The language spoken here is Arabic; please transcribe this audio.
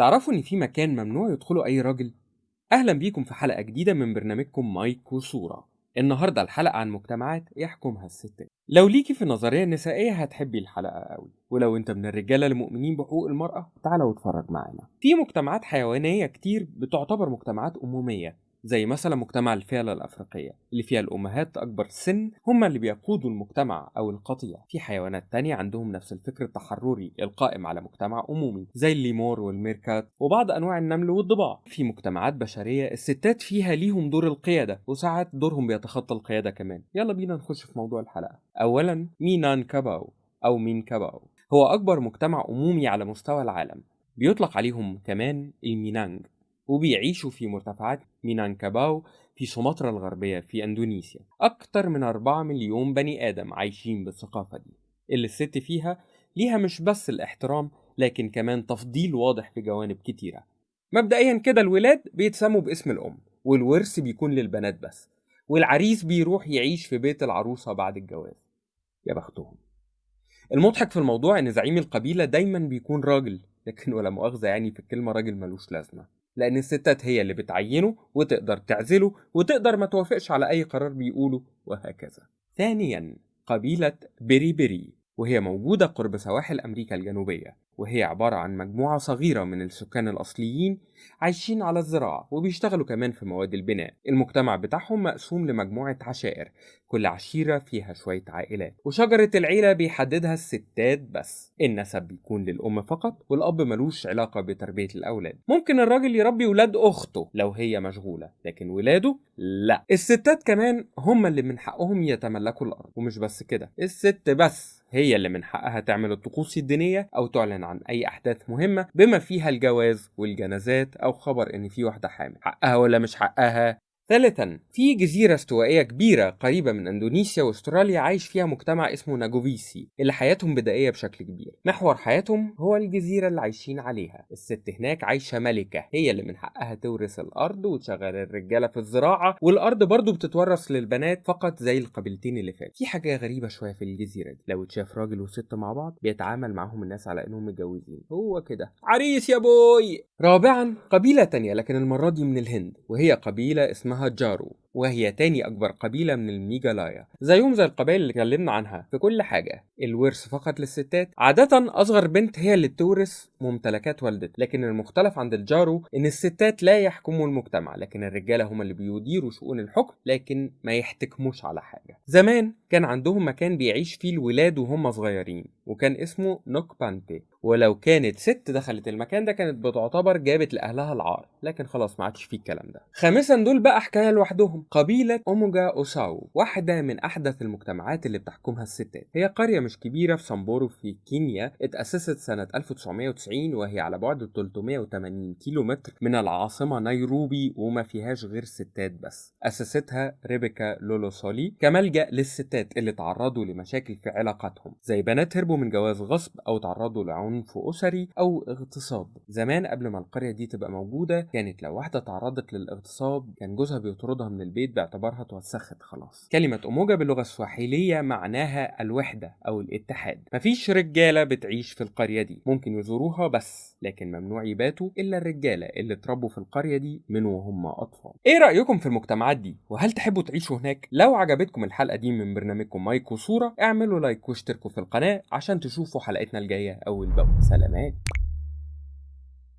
تعرفوا إن في مكان ممنوع يدخله أي راجل؟ أهلا بيكم في حلقة جديدة من برنامجكم مايك وصورة النهاردة الحلقة عن مجتمعات يحكمها الستات لو ليكي في النظرية النسائية هتحبي الحلقة قوي ولو أنت من الرجالة المؤمنين بحقوق المرأة تعالى واتفرج معانا. في مجتمعات حيوانية كتير بتعتبر مجتمعات أمومية زي مثلا مجتمع الفيلة الأفريقية اللي فيها الأمهات أكبر سن هم اللي بيقودوا المجتمع أو القطيع في حيوانات تانية عندهم نفس الفكر التحرري القائم على مجتمع أمومي زي الليمور والميركات وبعض أنواع النمل والضباع. في مجتمعات بشرية الستات فيها ليهم دور القيادة وساعات دورهم بيتخطى القيادة كمان. يلا بينا نخش في موضوع الحلقة. أولا مينان كاباو أو مينانكاباو. هو أكبر مجتمع أمومي على مستوى العالم. بيطلق عليهم كمان المينانج. وبيعيشوا في مرتفعات مينانكاباو في سومطرة الغربية في أندونيسيا. أكتر من 4 مليون بني آدم عايشين بالثقافة دي. اللي الست فيها ليها مش بس الاحترام لكن كمان تفضيل واضح في جوانب كتيرة. مبدئيا كده الولاد بيتسموا باسم الأم والورث بيكون للبنات بس والعريس بيروح يعيش في بيت العروسة بعد الجواز. يا بختهم. المضحك في الموضوع إن زعيم القبيلة دايما بيكون راجل لكن ولا مؤاخذة يعني في الكلمة راجل ملوش لازمة. لأن الستات هي اللي بتعينه وتقدر تعزله وتقدر ما توافقش على أي قرار بيقوله وهكذا. ثانيا قبيلة بيري بيري وهي موجودة قرب سواحل أمريكا الجنوبية وهي عبارة عن مجموعة صغيرة من السكان الأصليين عايشين على الزراعة وبيشتغلوا كمان في مواد البناء. المجتمع بتاعهم مقسوم لمجموعة عشائر كل عشيرة فيها شوية عائلات. وشجرة العيلة بيحددها الستات بس. النسب بيكون للأم فقط والأب ملوش علاقة بتربية الأولاد. ممكن الراجل يربي ولاد أخته لو هي مشغولة لكن ولاده لا. الستات كمان هم اللي من حقهم يتملكوا الأرض. ومش بس كده الست بس هي اللي من حقها تعمل الطقوس الدينية أو تعلن عن أي أحداث مهمة بما فيها الجواز والجنازات أو خبر إن في واحدة حامل حقها ولا مش حقها؟ ثالثا في جزيرة استوائية كبيرة قريبة من إندونيسيا وأستراليا عايش فيها مجتمع اسمه ناجوفيسي اللي حياتهم بدائية بشكل كبير. محور حياتهم هو الجزيرة اللي عايشين عليها. الست هناك عايشة ملكة هي اللي من حقها تورث الأرض وتشغل الرجالة في الزراعة والأرض برضو بتتورث للبنات فقط زي القبيلتين اللي فاتوا. في حاجة غريبة شوية في الجزيرة دي. لو اتشاف راجل وست مع بعض بيتعامل معاهم الناس على إنهم متجوزين. هو كده. عريس يا بوي! رابعا قبيلة تانية لكن المرة دي من الهند وهي قبيلة اسمها Hajaru. وهي تاني أكبر قبيلة من الميجالايا زيهم زي القبائل اللي اتكلمنا عنها في كل حاجة. الورث فقط للستات. عادة أصغر بنت هي اللي بتورث ممتلكات والدتها لكن المختلف عند الجارو إن الستات لا يحكموا المجتمع لكن الرجالة هم اللي بيديروا شؤون الحكم لكن ما يحتكموش على حاجة. زمان كان عندهم مكان بيعيش فيه الولاد وهم صغيرين وكان اسمه نوك بانتي ولو كانت ست دخلت المكان ده كانت بتعتبر جابت لأهلها العار لكن خلاص ما عادش فيه الكلام ده. خامسا دول بقى حكاية لوحدهم. قبيلة أوموجا أوساو واحدة من أحدث المجتمعات اللي بتحكمها الستات. هي قرية مش كبيرة في سامبورو في كينيا اتأسست سنة 1990 وهي على بعد 380 كيلو متر من العاصمة نيروبي وما فيهاش غير ستات بس. أسستها ريبيكا لولوسولي كملجأ للستات اللي تعرضوا لمشاكل في علاقاتهم زي بنات هربوا من جواز غصب أو تعرضوا لعنف أسري أو اغتصاب. زمان قبل ما القرية دي تبقى موجودة كانت لو واحدة تعرضت للاغتصاب كان جوزها بيطردها من البيت باعتبارها توسخت خلاص. كلمة أوموجا باللغة السواحيلية معناها الوحدة أو الاتحاد. مفيش رجالة بتعيش في القرية دي. ممكن يزوروها بس لكن ممنوع يباتوا إلا الرجالة اللي اتربوا في القرية دي من وهم أطفال. إيه رأيكم في المجتمعات دي؟ وهل تحبوا تعيشوا هناك؟ لو عجبتكم الحلقة دي من برنامجكم مايك وصورة اعملوا like واشتركوا في القناة عشان تشوفوا حلقتنا الجاية أول بأول سلامات.